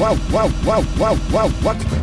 whoa, whoa, whoa, whoa, whoa, what?